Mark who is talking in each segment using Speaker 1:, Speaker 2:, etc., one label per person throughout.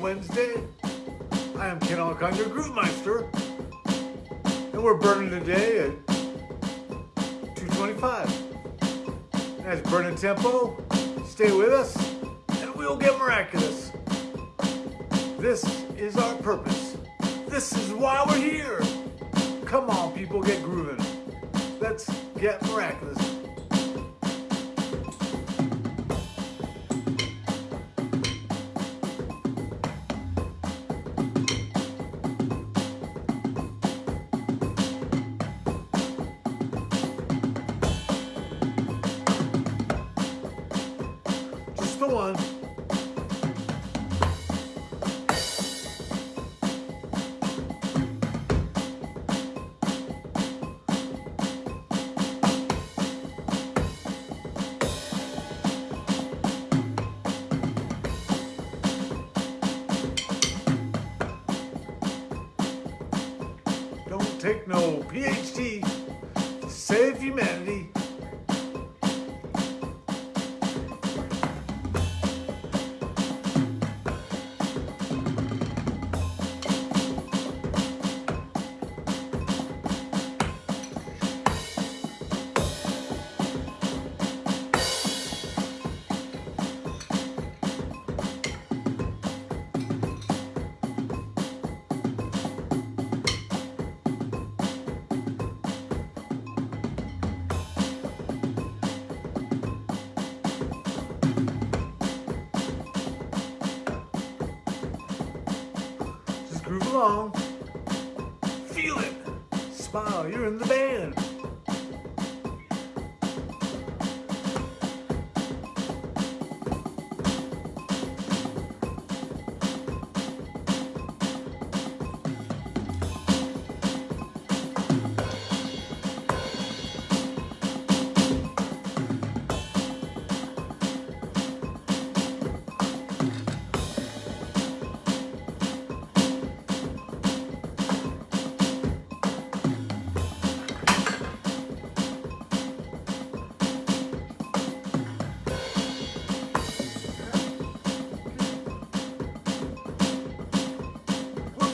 Speaker 1: Wednesday. I am Ken Alcon, your Groove Meister. And we're burning today at 225. That's burning tempo. Stay with us and we'll get miraculous. This is our purpose. This is why we're here. Come on, people, get grooving. Let's get miraculous. Take no PhD save humanity.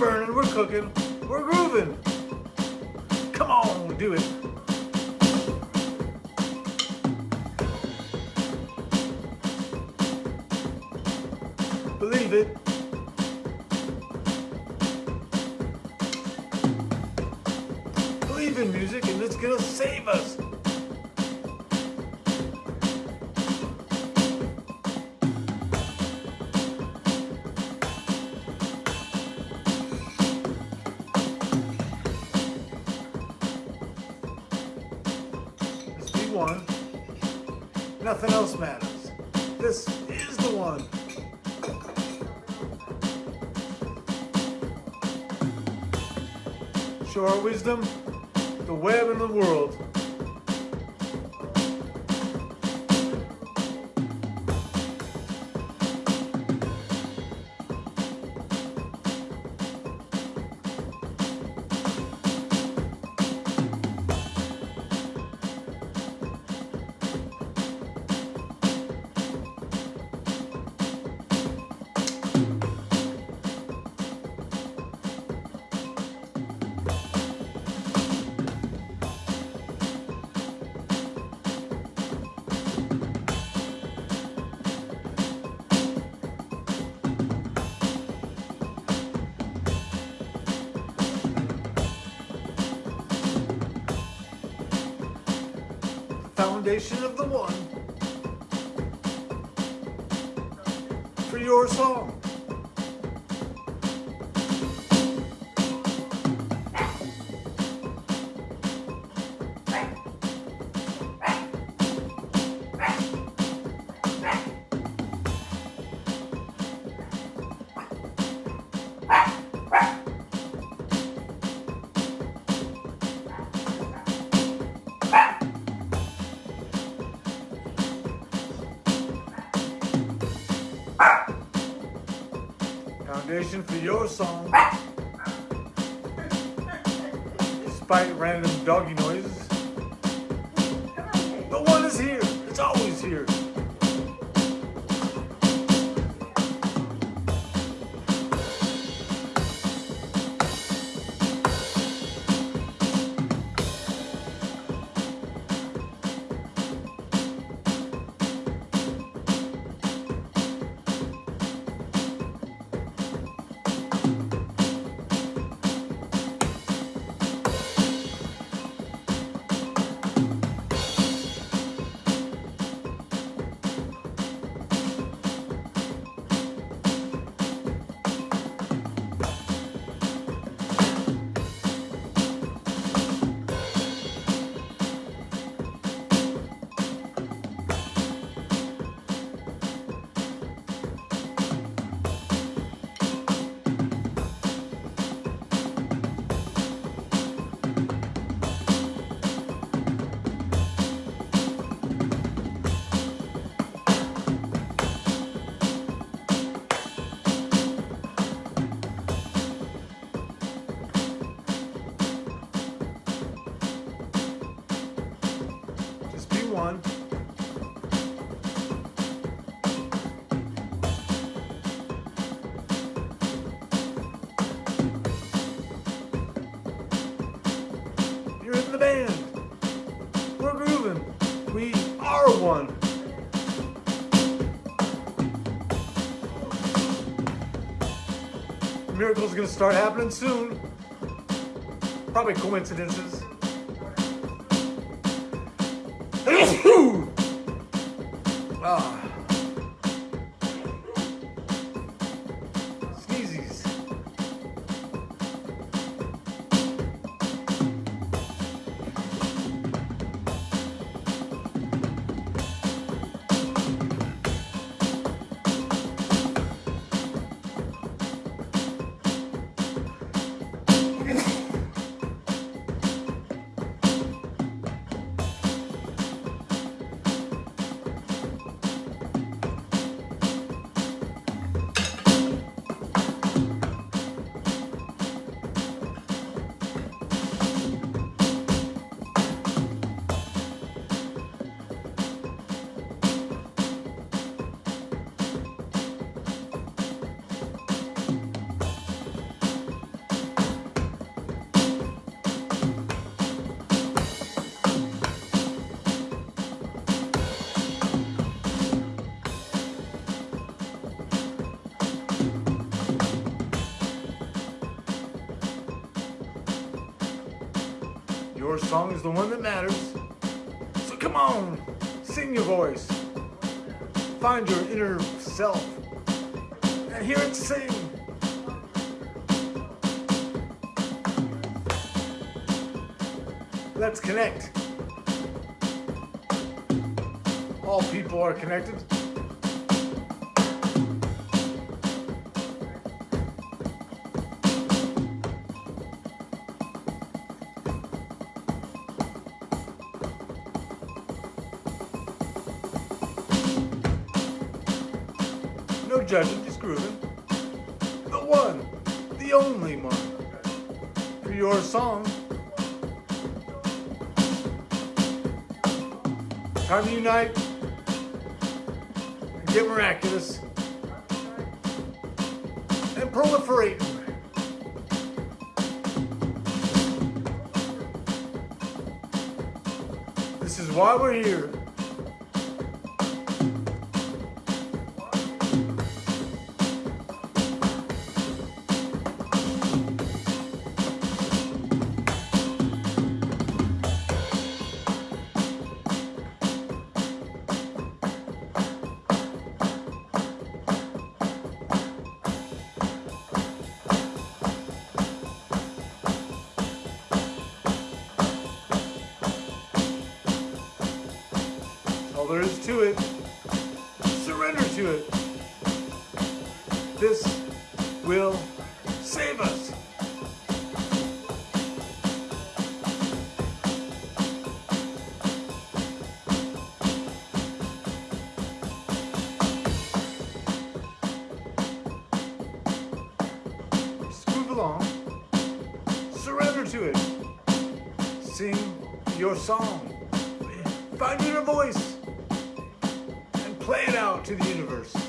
Speaker 1: Burning, we're cooking, we're grooving. Come on, do it. Believe it. Believe in music and it's gonna save us. Show our wisdom, the web and the world. Foundation of the one for your song. Foundation for your song. Ah! Despite random doggy noises. You're in the band. We're grooving. We are one. Miracles are gonna start happening soon. Probably coincidences ah. Song is the one that matters. So come on, sing your voice. Find your inner self and hear it sing. Let's connect. All people are connected. No judging, just grooving. The one, the only one. For your song. Time to unite and get miraculous and proliferate. This is why we're here. There is to it. Surrender to it. This will save us. Move along. Surrender to it. Sing your song. Find your voice play it out to the universe.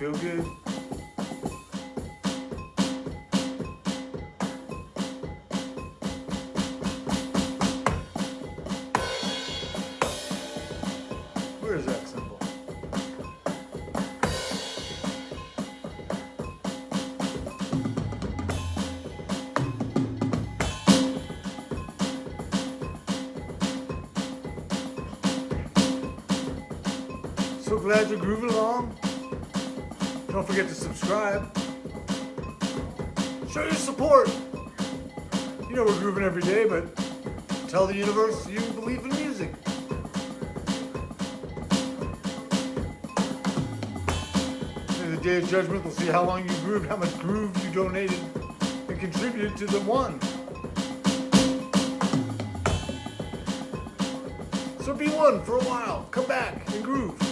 Speaker 1: Feel good. Where is that cymbal? So glad you're grooving along. Don't forget to subscribe. Show your support. You know we're grooving every day, but tell the universe you believe in music. Maybe the day of judgment, we'll see how long you grooved, how much groove you donated and contributed to the one. So be one for a while. Come back and groove.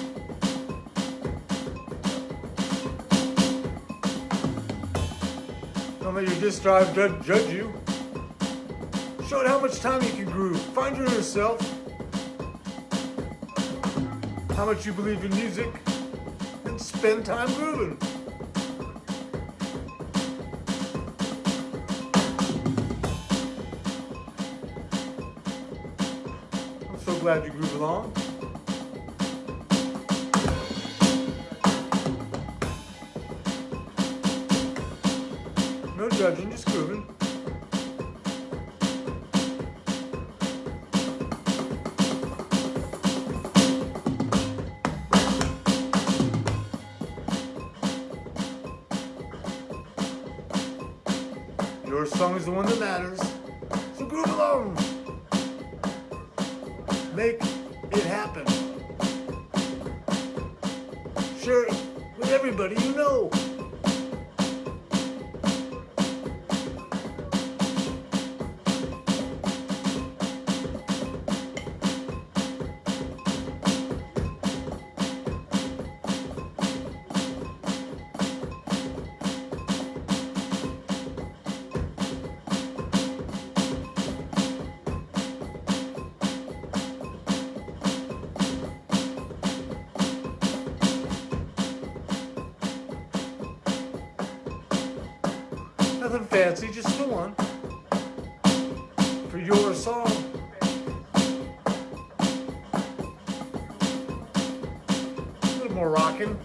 Speaker 1: Let your disk drive judge, judge you. Show it how much time you can groove. Find your inner self. How much you believe in music. And spend time grooving. I'm so glad you groove along. Judging, just grooving. Your song is the one that matters. So groove along. Make it happen. Share it with everybody you know. Nothing fancy, just the one. For your song. A little more rocking.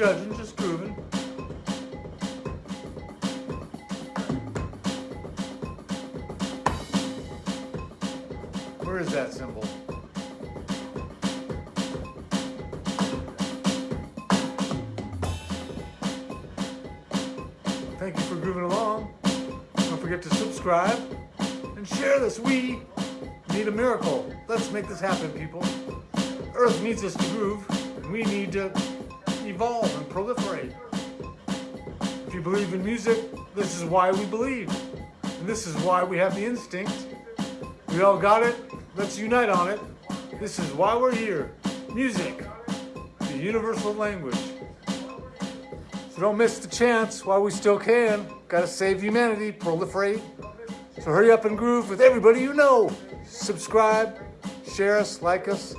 Speaker 1: Judging, just grooving. Where is that cymbal? Thank you for grooving along. Don't forget to subscribe and share this. We need a miracle. Let's make this happen, people. Earth needs us to groove, and we need to evolve and proliferate. If you believe in music, this is why we believe. And this is why we have the instinct. We all got it. Let's unite on it. This is why we're here. Music, the universal language. So don't miss the chance while we still can. Gotta save humanity, proliferate. So hurry up and groove with everybody you know. Subscribe, share us, like us,